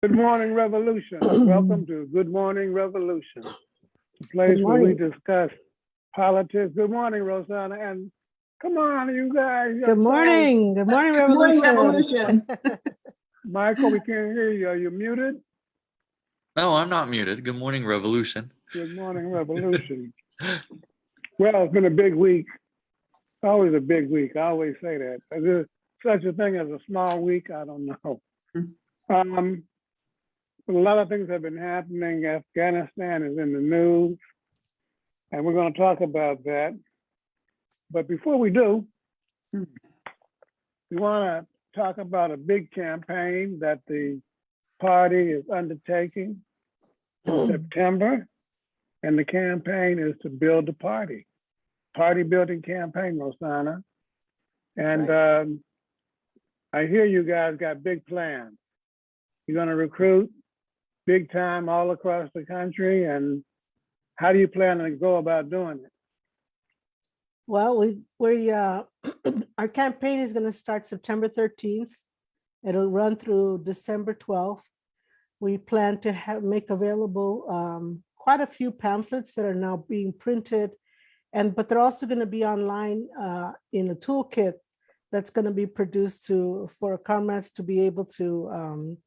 Good morning, Revolution. Welcome to Good Morning Revolution, the place where we discuss politics. Good morning, Rosanna, and come on, you guys. Good morning. Good morning, Revolution. Good morning, Revolution. Revolution. Michael, we can't hear you. Are you muted? No, I'm not muted. Good morning, Revolution. Good morning, Revolution. Well, it's been a big week. Always a big week. I always say that. Is there such a thing as a small week? I don't know. Um, a lot of things have been happening. Afghanistan is in the news, and we're going to talk about that. But before we do, we want to talk about a big campaign that the party is undertaking in September. And the campaign is to build the party, party building campaign, Rosanna. And um, I hear you guys got big plans. You're gonna recruit big time all across the country and how do you plan to go about doing it? Well, we, we, uh, our campaign is gonna start September thirteenth. It'll run through December twelfth. We plan to have, make available, um, quite a few pamphlets that are now being printed. And, but they're also gonna be online, uh, in a toolkit that's gonna be produced to, for comrades to be able to, um,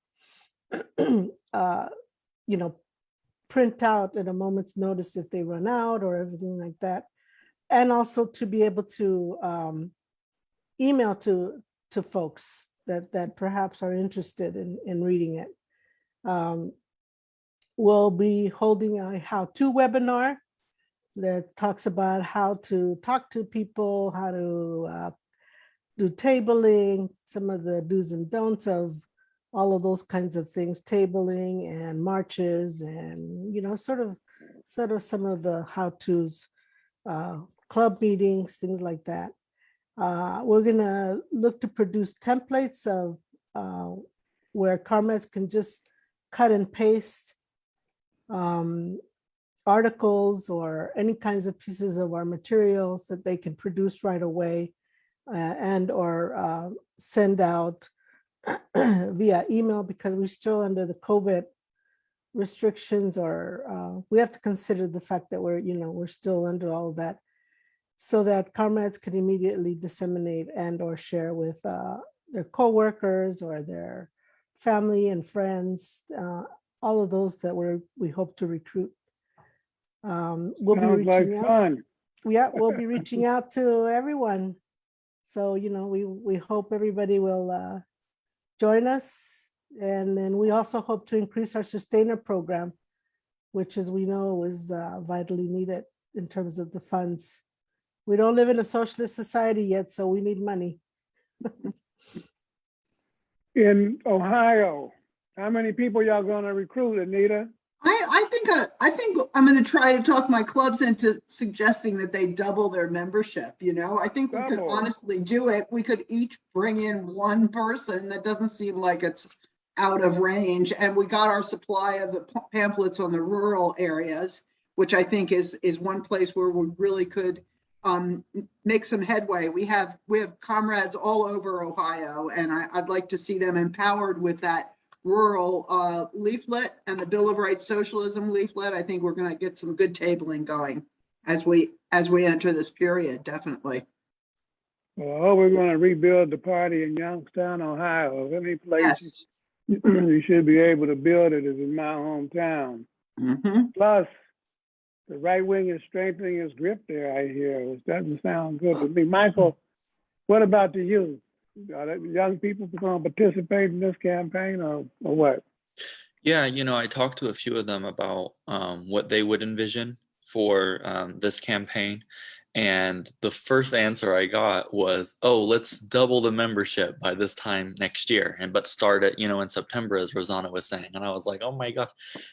uh, you know, print out at a moment's notice if they run out or everything like that. And also to be able to um, email to to folks that that perhaps are interested in in reading it. Um, we'll be holding a how-to webinar that talks about how to talk to people, how to uh, do tabling, some of the do's and don'ts of all of those kinds of things, tabling and marches and, you know, sort of, sort of some of the how-tos, uh, club meetings, things like that. Uh, we're gonna look to produce templates of uh, where comrades can just cut and paste um, articles or any kinds of pieces of our materials that they can produce right away uh, and or uh, send out via email because we're still under the COVID restrictions or uh, we have to consider the fact that we're, you know, we're still under all of that so that comrades can immediately disseminate and or share with uh, their coworkers or their family and friends, uh, all of those that we're, we hope to recruit. Um, we'll be Sounds like reaching out. fun. Yeah, we'll be reaching out to everyone. So, you know, we, we hope everybody will uh, join us. And then we also hope to increase our sustainer program, which as we know is uh, vitally needed in terms of the funds. We don't live in a socialist society yet, so we need money. In Ohio, how many people y'all gonna recruit, Anita? I, I think, uh, I think I'm gonna try to talk my clubs into suggesting that they double their membership, you know? I think we could honestly do it. We could each bring in one person. That doesn't seem like it's out of range. And we got our supply of the pamphlets on the rural areas, which I think is, is one place where we really could um, make some headway. We have, we have comrades all over Ohio, and I, I'd like to see them empowered with that rural uh, leaflet and the Bill of Rights Socialism leaflet. I think we're going to get some good tabling going as we, as we enter this period, definitely. Well, we're gonna rebuild the party in Youngstown, Ohio. If Any place Yes. you should be able to build it is in my hometown. Mhm. Plus, the right wing is strengthening its grip there, I hear, which doesn't sound good to me. Michael, what about the youth? Young people going to participate in this campaign or, or what? Yeah, you know, I talked to a few of them about um, what they would envision for um, this campaign. And the first answer I got was, oh, let's double the membership by this time next year. And but start it, you know, in September, as Rosanna was saying. And I was like, oh my gosh.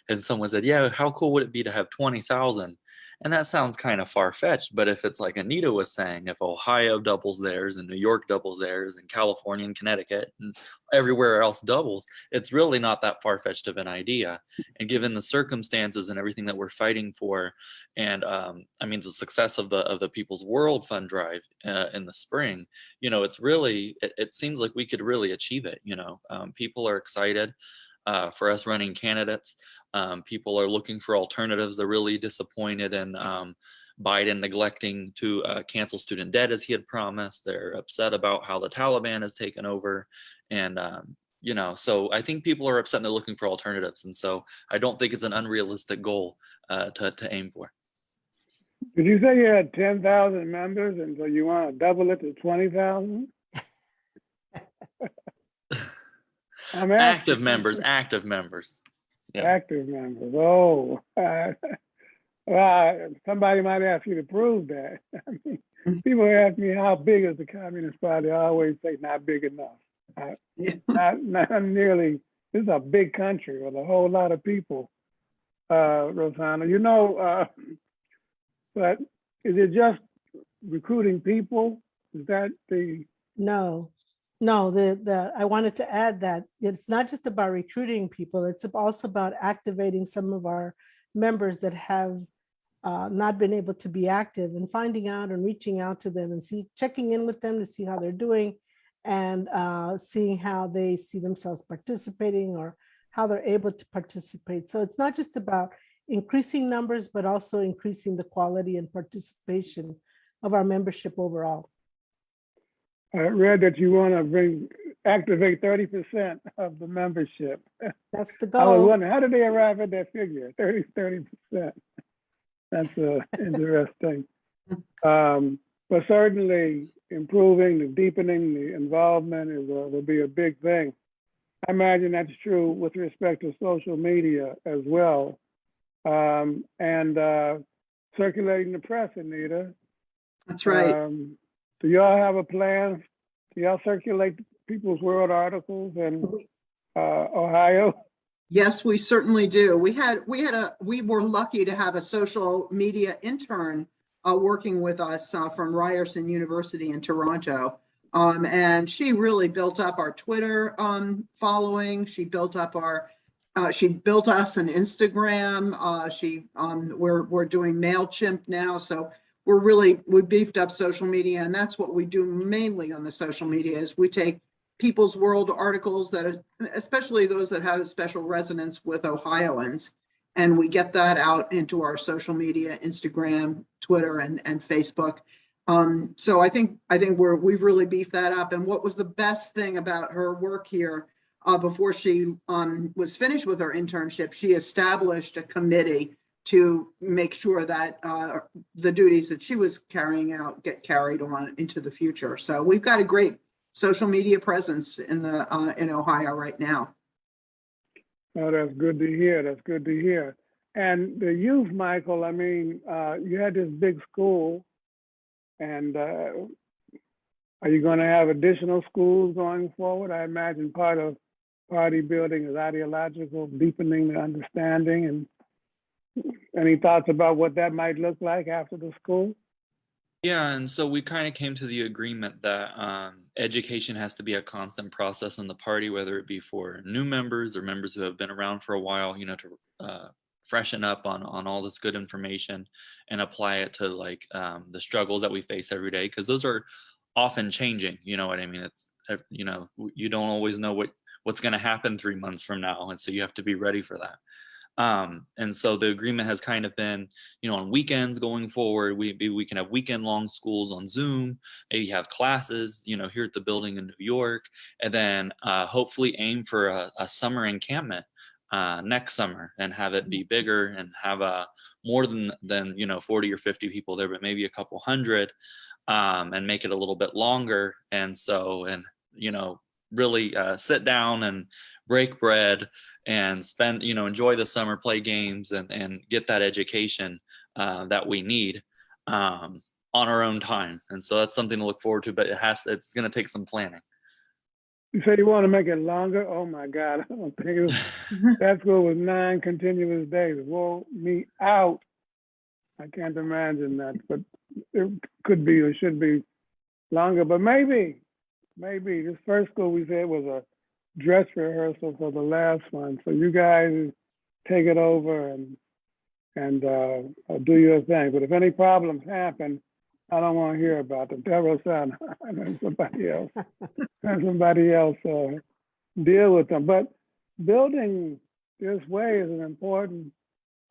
And someone said, yeah, how cool would it be to have 20,000? And that sounds kind of far fetched. But if it's like Anita was saying, if Ohio doubles theirs and New York doubles theirs and California and Connecticut and everywhere else doubles, it's really not that far fetched of an idea. And given the circumstances and everything that we're fighting for, and um, I mean the success of the of the People's World Fund drive uh, in the spring, you know, it's really it, it seems like we could really achieve it. You know, um, people are excited uh, for us running candidates. Um, people are looking for alternatives. They're really disappointed in um, Biden neglecting to uh, cancel student debt as he had promised. They're upset about how the Taliban has taken over. And, um, you know, so I think people are upset and they're looking for alternatives. And so I don't think it's an unrealistic goal uh, to, to aim for. Did you say you had 10,000 members and so you want to double it to 20,000? I'm Active asking. members, active members. yeah. Active members, oh. uh, Well, somebody might ask you to prove that. I mean, Mhm. People ask me, how big is the Communist Party? I always say, not big enough. Yeah. Not, not nearly, this is a big country with a whole lot of people, uh, Rosanna. You know, uh, but is it just recruiting people? Is that the, No, no, the, the, I wanted to add that it's not just about recruiting people, it's also about activating some of our members that have uh, not been able to be active and finding out and reaching out to them and see, checking in with them to see how they're doing and uh, seeing how they see themselves participating or how they're able to participate. So it's not just about increasing numbers, but also increasing the quality and participation of our membership overall. I read that you want to bring, activate thirty percent of the membership. That's the I was goal. wondering, how did they arrive at that figure, 30 percent? That's uh, interesting. Um, but certainly improving, the deepening, the involvement is, uh, will be a big thing. I imagine that's true with respect to social media as well. Um, and, uh, circulating the press, Anita. That's right. Um, Do y'all have a plan? Do y'all circulate people's world articles in, uh, Ohio? Yes, we certainly do. We had, we had a, we were lucky to have a social media intern uh, working with us uh, from Ryerson University in Toronto. Um, and she really built up our Twitter um, following. She built up our, uh, she built us an Instagram. Uh, she, um, we're, we're doing MailChimp now. So we're really, we beefed up social media and that's what we do mainly on the social media is we take People's World articles that are, especially those that have a special resonance with Ohioans. And we get that out into our social media, Instagram, Twitter, and, and Facebook. Um, so I think, I think we're, we've really beefed that up. And what was the best thing about her work here, uh, before she, um, was finished with her internship, she established a committee to make sure that, uh, the duties that she was carrying out get carried on into the future. So we've got a great social media presence in the, uh, in Ohio right now. Oh, that's good to hear. That's good to hear. And the youth, Michael, I mean, uh, you had this big school and, uh, are you going to have additional schools going forward? I imagine part of party building is ideological, deepening the understanding and any thoughts about what that might look like after the school? Yeah, and so we kind of came to the agreement that um, education has to be a constant process in the party, whether it be for new members or members who have been around for a while, you know, to uh, freshen up on on all this good information and apply it to like um, the struggles that we face every day, because those are often changing. You know what I mean? It's you know you don't always know what what's going to happen three months from now, and so you have to be ready for that. Um, and so the agreement has kind of been you know, on weekends going forward, we maybe we can have weekend long schools on Zoom, maybe have classes, you know, here at the building in New York, and then uh, hopefully aim for a, a summer encampment uh, next summer and have it be bigger and have a more than than you know 40 or 50 people there, but maybe a couple hundred, um, and make it a little bit longer. And so and you know really uh, sit down and break bread and spend you know enjoy the summer play games and and get that education uh, that we need um, on our own time and so that's something to look forward to but it has it's going to take some planning You say you want to make it longer? Oh my God, I don't think it was, that school was nine continuous days. Whoa, me out. I can't imagine that, but it could be or should be longer, but maybe, maybe this first school we said was a dress rehearsal for the last one. So you guys take it over and, and, uh, uh, do your thing. But if any problems happen, I don't want to hear about them. Tell Rosanna, and somebody else, and somebody else, uh, deal with them. But building this way is an important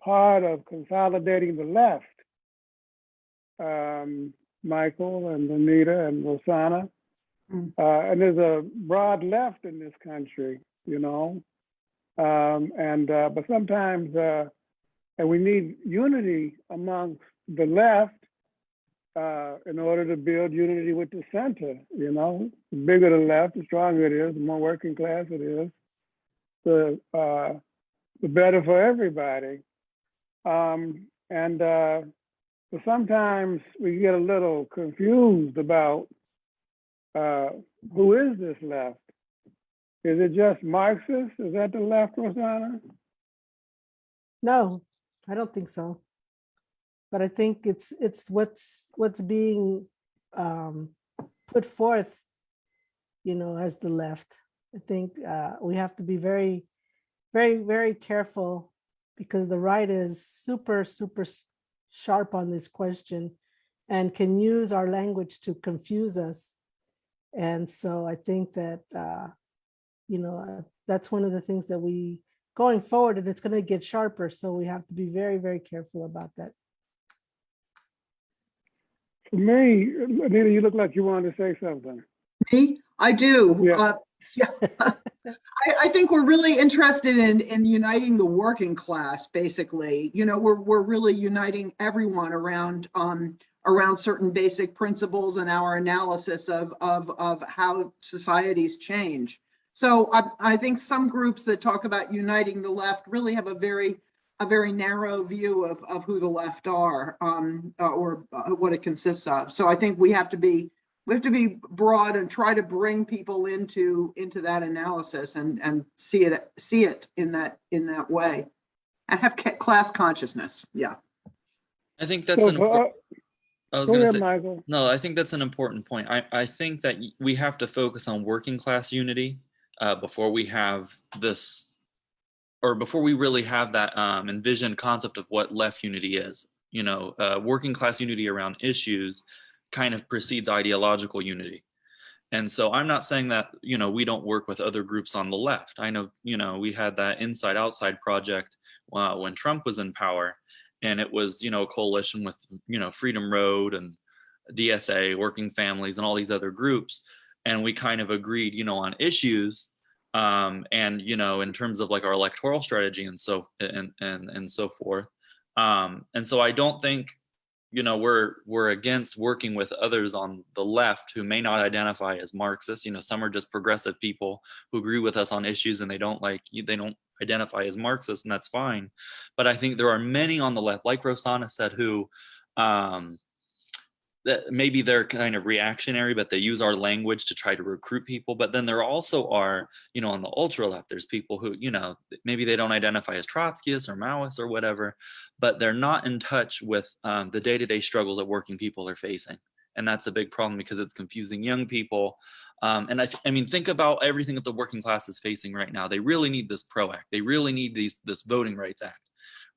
part of consolidating the left. Um, Michael and Anita and Rosanna. Mm. Uh, and there's a broad left in this country, you know? Um, and, uh, but sometimes, uh, and we need unity amongst the left uh, in order to build unity with the center, you know? The bigger the left, the stronger it is, the more working class it is, the, uh, the better for everybody. Um, and, uh, but sometimes we get a little confused about, uh, who is this left? Is it just Marxist? Is that the left, Rosanna? No, I don't think so. But I think it's, it's what's, what's being um, put forth, you know, as the left. I think uh, we have to be very, very, very careful because the right is super, super sharp on this question and can use our language to confuse us. And so I think that, uh, you know, uh, that's one of the things that we, going forward, and it's going to get sharper. So we have to be very, very careful about that. For me, Anita, you look like you wanted to say something. Me? I do. Yeah. Uh, yeah. I, I think we're really interested in, in uniting the working class, basically. You know, we're, we're really uniting everyone around, um, around certain basic principles and our analysis of, of, of how societies change. So I, I think some groups that talk about uniting the left really have a very, a very narrow view of, of who the left are, um, uh, or uh, what it consists of. So I think we have to be, we have to be broad and try to bring people into into that analysis and and see it see it in that in that way and have class consciousness yeah I think that's So, an uh, important, I was Go gonna ahead, say, Michael. no, I think that's an important point. I, I think that we have to focus on working class unity uh, before we have this, or before we really have that um, envisioned concept of what left unity is. You know, uh, working class unity around issues kind of precedes ideological unity. And so I'm not saying that, you know, we don't work with other groups on the left. I know, you know, we had that inside outside project uh, when Trump was in power and it was, you know, a coalition with, you know, Freedom Road and DSA, Working Families and all these other groups. And we kind of agreed, you know, on issues um, and, you know, in terms of like our electoral strategy and so, and, and, and so forth. Um, and so I don't think you know we're we're against working with others on the left who may not identify as marxists. You know some are just progressive people who agree with us on issues and they don't like they don't identify as marxists and that's fine. But i think there are many on the left like rosanna said who um that maybe they're kind of reactionary but they use our language to try to recruit people. But then there also are you know on the ultra left there's people who you know maybe they don't identify as trotskyists or maoists or whatever but they're not in touch with um, the day-to-day struggles that working people are facing. And that's a big problem because it's confusing young people. Um, and I, I mean think about everything that the working class is facing right now. They really need this pro act. They really need these this voting rights act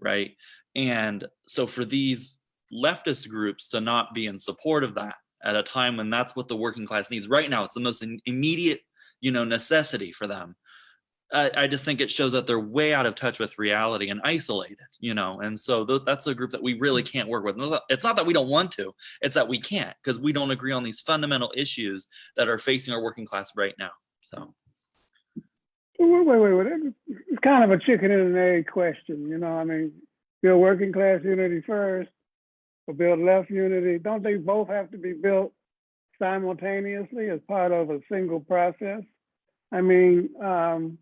right? And so for these leftist groups to not be in support of that at a time when that's what the working class needs right now it's the most immediate you know necessity for them I, I just think it shows that they're way out of touch with reality and isolated, you know, and so th- that's a group that we really can't work with. It's not, that we don't want to, it's that we can't because we don't agree on these fundamental issues that are facing our working class right now. So, Wait, wait, wait, wait. It's kind of a chicken and an egg question, you know, I mean, build working class unity first, or build left unity. Don't they both have to be built simultaneously as part of a single process? I mean, um,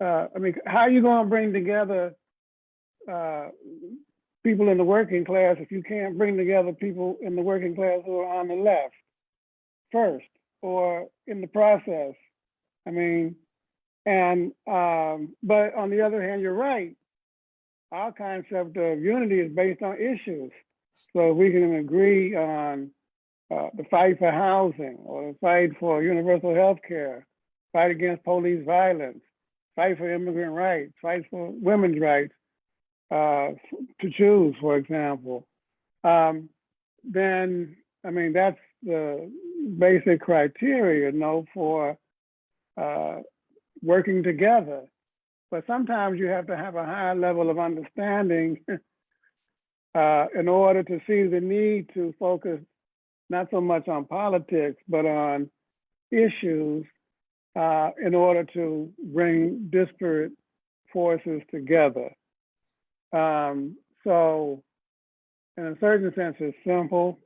uh, I mean, how are you gonna bring together, uh, people in the working class if you can't bring together people in the working class who are on the left first, or in the process? I mean, and, um, but on the other hand, you're right. Our concept of unity is based on issues. So we can agree on uh, the fight for housing or the fight for universal health care, fight against police violence, fight for immigrant rights, fight for women's rights uh, to choose, for example, um, then, I mean, that's the basic criteria, you know, for uh, working together. but sometimes you have to have a higher level of understanding uh, in order to see the need to focus not so much on politics, but on issues uh, in order to bring disparate forces together. Um, so, in a certain sense, it's simple,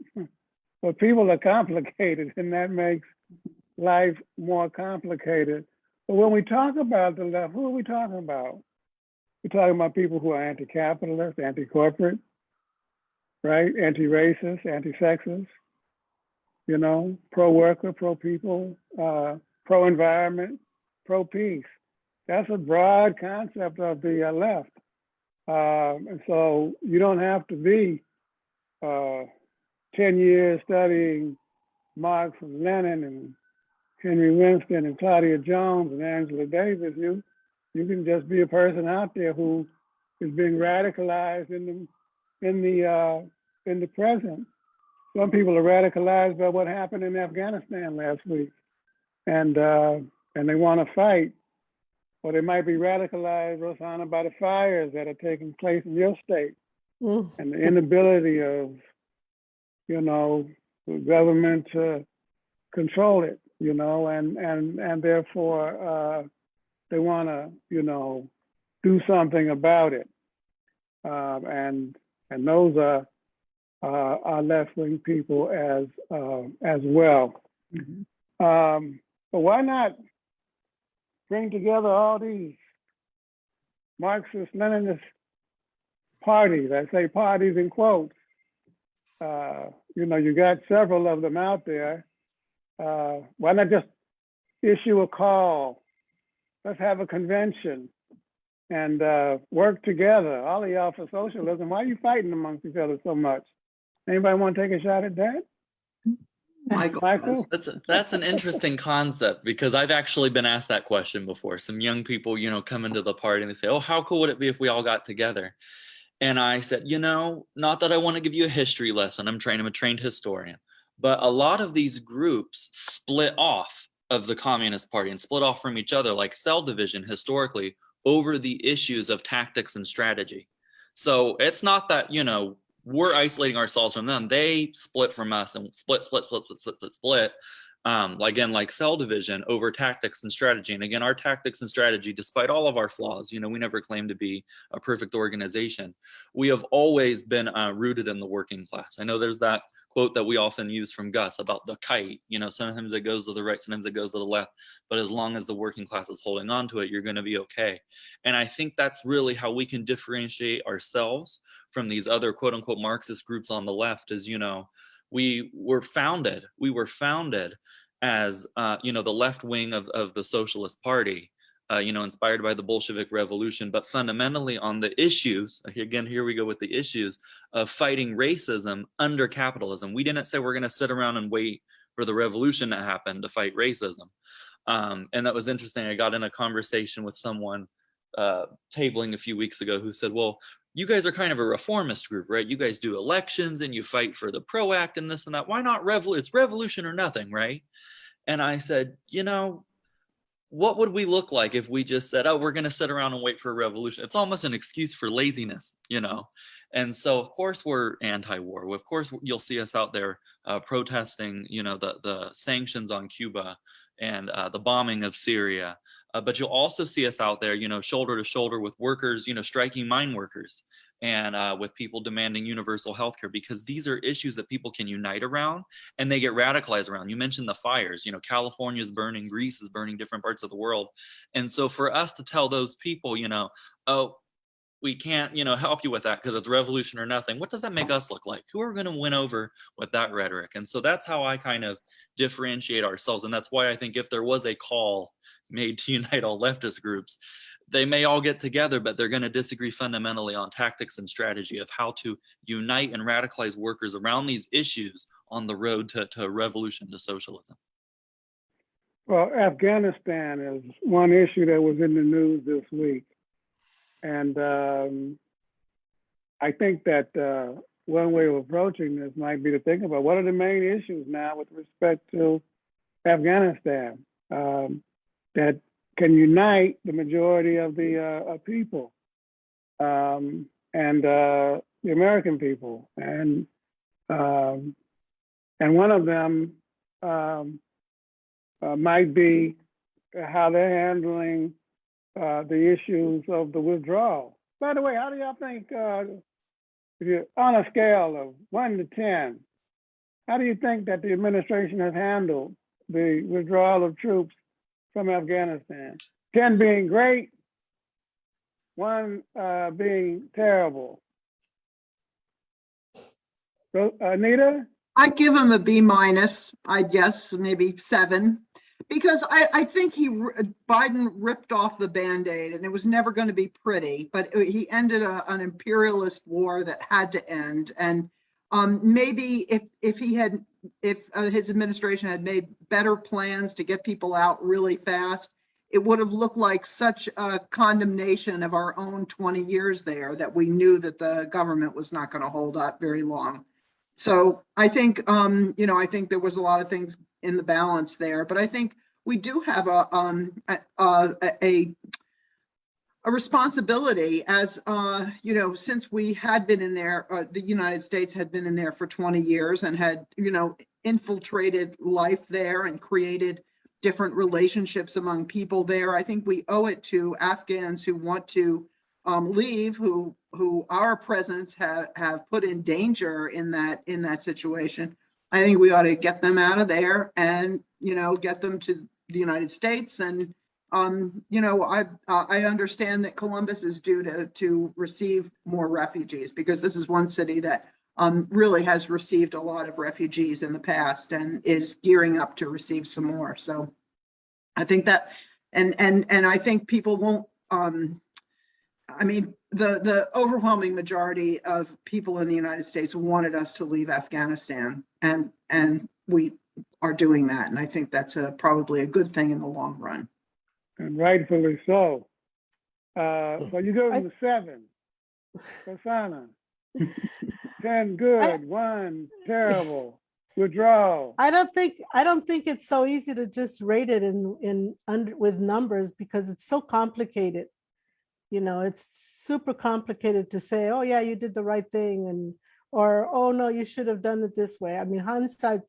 but people are complicated, and that makes life more complicated. But when we talk about the left, who are we talking about? We're talking about people who are anti-capitalist, anti-corporate, right? Anti-racist, anti-sexist, you know, pro-worker, pro-people, uh, pro-environment, pro-peace. That's a broad concept of the uh, left. Um, and so you don't have to be uh, 10 years studying Marx and Lenin and Henry Winston and Claudia Jones and Angela Davis. You, you can just be a person out there who is being radicalized in the, in the, uh, in the present. Some people are radicalized by what happened in Afghanistan last week. And, uh, and they want to fight or they might be radicalized, Rosanna, by the fires that are taking place in your state Mm, and the inability of, you know, the government to control it, you know, and and and therefore uh, they want to, you know, do something about it, um, and and those are uh, are left wing people as uh, as well. Um, but why not bring together all these Marxist Leninist parties? I say parties in quotes. Uh, you know, you got several of them out there. Uh, why not just issue a call? Let's have a convention and uh, work together. All of y'all for socialism. Why are you fighting amongst each other so much? Anybody want to take a shot at that? Michael. Michael? That's that's an interesting concept because I've actually been asked that question before. Some young people, you know, come into the party and they say, "Oh, how cool would it be if we all got together?" And I said, "You know, not that I want to give you a history lesson. I'm trained. I'm a trained historian, but a lot of these groups split off of the Communist Party and split off from each other, like cell division historically, over the issues of tactics and strategy. So it's not that you know we're isolating ourselves from them. They split from us and split, split, split, split, split, split, split. Um, again, like cell division over tactics and strategy. And again, our tactics and strategy, despite all of our flaws, you know, we never claim to be a perfect organization. We have always been uh, rooted in the working class. I know there's that quote that we often use from Gus about the kite. You know, sometimes it goes to the right, sometimes it goes to the left. But as long as the working class is holding on to it, you're going to be okay. And I think that's really how we can differentiate ourselves from these other quote unquote Marxist groups on the left is, you know, we were founded, we were founded as, uh, you know, the left wing of, of the Socialist Party, uh, you know, inspired by the Bolshevik Revolution, but fundamentally on the issues, again, here we go with the issues of fighting racism under capitalism. We didn't say we're going to sit around and wait for the revolution to happen to fight racism. Um, and that was interesting. I got in a conversation with someone uh, tabling a few weeks ago who said, well, you guys are kind of a reformist group, right? You guys do elections and you fight for the PRO Act and this and that. Why not revol? It's revolution or nothing, right? And I said, you know, what would we look like if we just said, oh, we're going to sit around and wait for a revolution? It's almost an excuse for laziness, you know? And so, of course, we're anti-war. Of course, you'll see us out there uh, protesting, you know, the, the sanctions on Cuba and uh, the bombing of Syria. Uh, but you'll also see us out there, you know, shoulder to shoulder with workers, you know, striking mine workers and uh, with people demanding universal health care because these are issues that people can unite around and they get radicalized around. You mentioned the fires, you know, California is burning, Greece is burning, different parts of the world. And so for us to tell those people, you know, oh, we can't, you know, help you with that because it's revolution or nothing. What does that make us look like? Who are we going to win over with that rhetoric? And so that's how I kind of differentiate ourselves. And that's why I think if there was a call made to unite all leftist groups, they may all get together, but they're going to disagree fundamentally on tactics and strategy of how to unite and radicalize workers around these issues on the road to, to revolution to socialism. Well, Afghanistan is one issue that was in the news this week. And um, I think that uh, one way of approaching this might be to think about what are the main issues now with respect to Afghanistan um, that can unite the majority of the uh, people um, and uh, the American people. And um, and one of them um, uh, might be how they're handling uh, the issues of the withdrawal. By the way, how do y'all think, uh, if you're on a scale of one to 10, how do you think that the administration has handled the withdrawal of troops from Afghanistan? 10 being great, one uh, being terrible. So, Anita? I'd give him a B minus, I guess, maybe seven. Because I, I think he, Biden ripped off the Band-Aid and it was never going to be pretty, but he ended a, an imperialist war that had to end. And um, maybe if, if he had, if uh, his administration had made better plans to get people out really fast, it would have looked like such a condemnation of our own 20 years there that we knew that the government was not going to hold up very long. So I think, um, you know, I think there was a lot of things in the balance there, but I think we do have a, um, a, a, a, a responsibility as, uh, you know, since we had been in there, uh, the United States had been in there for 20 years and had, you know, infiltrated life there and created different relationships among people there. I think we owe it to Afghans who want to um, leave, who who our presence have have put in danger in that in that situation. I think we ought to get them out of there and you know get them to the United States. And um, you know I uh, I understand that Columbus is due to to receive more refugees because this is one city that um, really has received a lot of refugees in the past and is gearing up to receive some more. So I think that and and and I think people won't um, I mean, the, the overwhelming majority of people in the United States wanted us to leave Afghanistan and, and we are doing that. And I think that's a, probably a good thing in the long run. And rightfully so. Uh, so you go I- to the seven. Rosanna. Ten good, one terrible, withdrawal. I don't think, I don't think it's so easy to just rate it in, in, under, with numbers because it's so complicated. You know, it's super complicated to say, oh yeah, you did the right thing and, or, oh no, you should have done it this way. I mean, hindsight,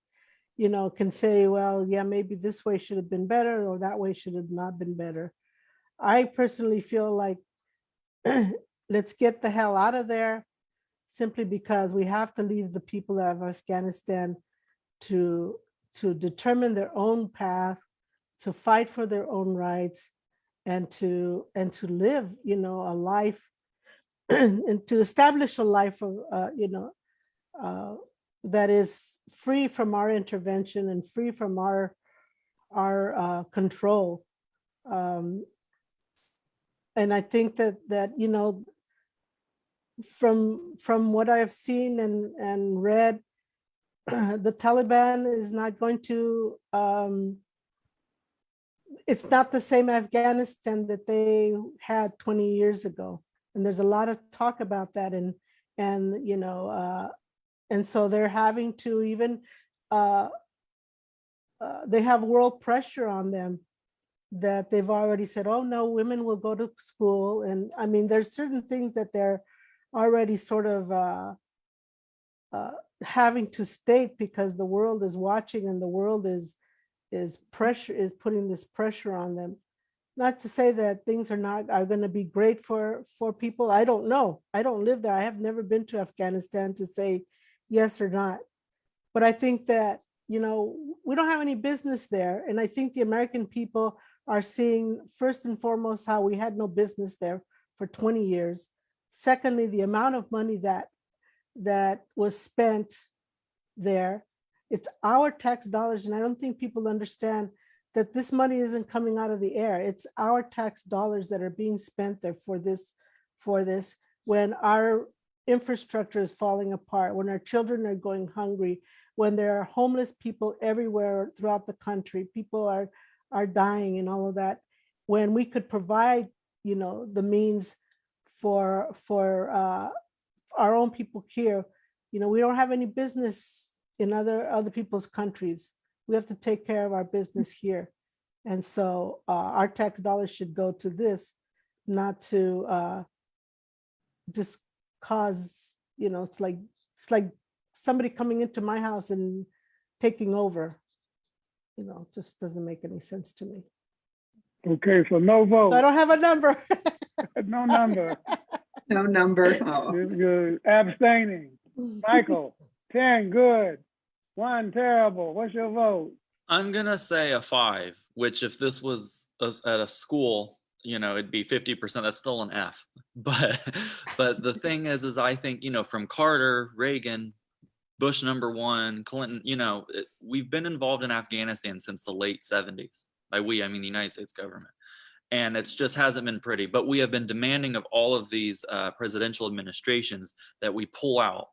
you know, can say, well, yeah, maybe this way should have been better or that way should have not been better. I personally feel like let's get the hell out of there simply because we have to leave the people of Afghanistan to to determine their own path, to fight for their own rights, and to and to live, you know, a life and to establish a life of, uh, you know, uh, that is free from our intervention and free from our our uh, control. Um, and I think that that you know, from from what I've seen and and read, the Taliban is not going to, um, it's not the same Afghanistan that they had 20 years ago. And there's a lot of talk about that and, and, you know, uh, and so they're having to even, uh, uh, they have world pressure on them that they've already said, oh no, women will go to school. And I mean, there's certain things that they're already sort of, uh, uh, having to state because the world is watching and the world is is pressure is putting this pressure on them. Not to say that things are not are going to be great for for people. I don't know. I don't live there. I have never been to afghanistan to say yes or not but i think that you know we don't have any business there and i think the american people are seeing first and foremost how we had no business there for 20 years secondly the amount of money that that was spent there. It's our tax dollars, and I don't think people understand that this money isn't coming out of the air. It's our tax dollars that are being spent there for this, for this, when our infrastructure is falling apart, when our children are going hungry, when there are homeless people everywhere throughout the country, people are, are dying and all of that, when we could provide, you know, the means for, for uh, our own people here, you know, we don't have any business in other other people's countries. We have to take care of our business here. And so uh, our tax dollars should go to this, not to uh, just cause, you know, it's like, it's like somebody coming into my house and taking over. You know, just doesn't make any sense to me. Okay, so no So I don't have a number. no number. No number. Oh. You're- You're abstaining. Michael, ten, good. One, terrible. What's your vote? I'm gonna say a five, which if this was us- at a school, you know, it'd be fifty percent. That's still an F. But but the thing is, is I think you know from Carter, Reagan, Bush number one, Clinton. You know, it, we've been involved in Afghanistan since the late '70s. By we, I mean the United States government. And it's just hasn't been pretty. But we have been demanding of all of these uh, presidential administrations that we pull out.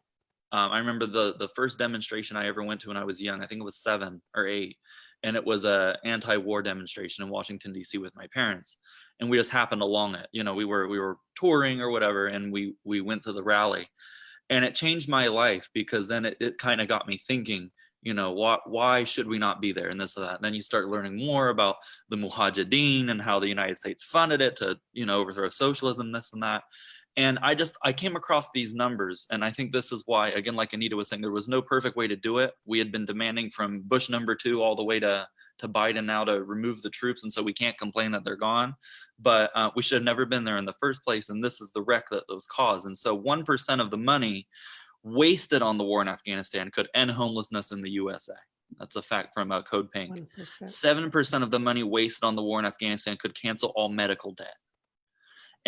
Um, I remember the the first demonstration I ever went to when I was young. I think it was seven or eight and it was a anti-war demonstration in Washington D.C. with my parents, and we just happened along it. You know, we were we were touring or whatever, and we we went to the rally, and it changed my life because then it, it kind of got me thinking. You know, why why should we not be there and this and that? And then you start learning more about the Mujahideen and how the United States funded it to you know overthrow socialism, this and that. And I just I came across these numbers, and I think this is why, again, like Anita was saying, there was no perfect way to do it. We had been demanding from Bush number two all the way to to Biden now to remove the troops, and so we can't complain that they're gone. But uh, we should have never been there in the first place, and this is the wreck that was caused. And so, one percent of the money wasted on the war in Afghanistan could end homelessness in the USA. That's a fact from uh, Code Pink. Seven percent of the money wasted on the war in Afghanistan could cancel all medical debt.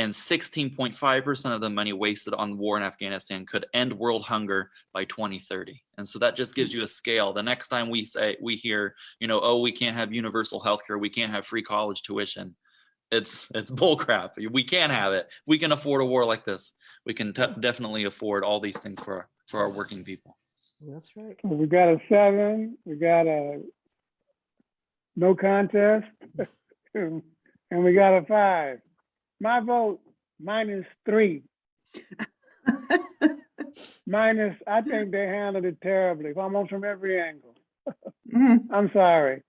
And 16.5% of the money wasted on war in Afghanistan could end world hunger by 2030. And so that just gives you a scale. The next time we say we hear, you know, oh, we can't have universal health care, we can't have free college tuition. It's it's bullcrap. We can have it. We can afford a war like this. We can definitely afford all these things for our, for our working people. That's right. We got a seven, we got a no contest, and we got a five. My vote minus three. Minus, I think they handled it terribly, almost from every angle. Mhm. I'm sorry.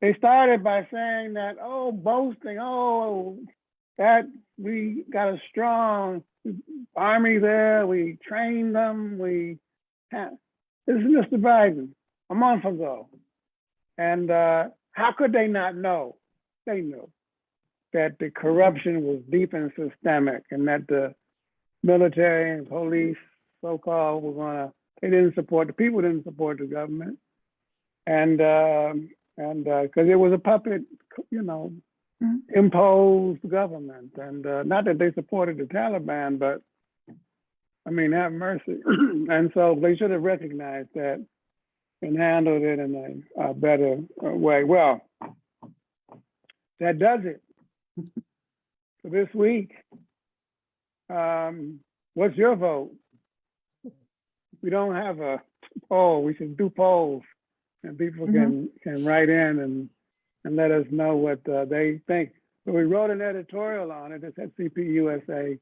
They started by saying that, oh, boasting, oh, that we got a strong army there, we trained them, we had, this is Mr. Biden, a month ago. And uh, how could they not know? They knew that the corruption was deep and systemic and that the military and police, so-called, were gonna, they didn't support, the people didn't support the government. And, um, and, because it was a puppet, you know, Mhm. imposed government. And uh, not that they supported the Taliban, but I mean, have mercy. and so they should have recognized that and handled it in a, a better uh, way. Well, that does it for this week. Um, what's your vote? We don't have a poll. We should do polls, and people can can write in and and let us know what uh, they think. So we wrote an editorial on it. It's at cpusa.org.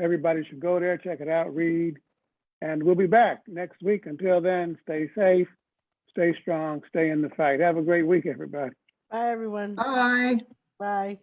Everybody should go there, check it out, read, and we'll be back next week. Until then, stay safe, stay strong, stay in the fight. Have a great week, everybody. Bye, everyone. Bye. Bye.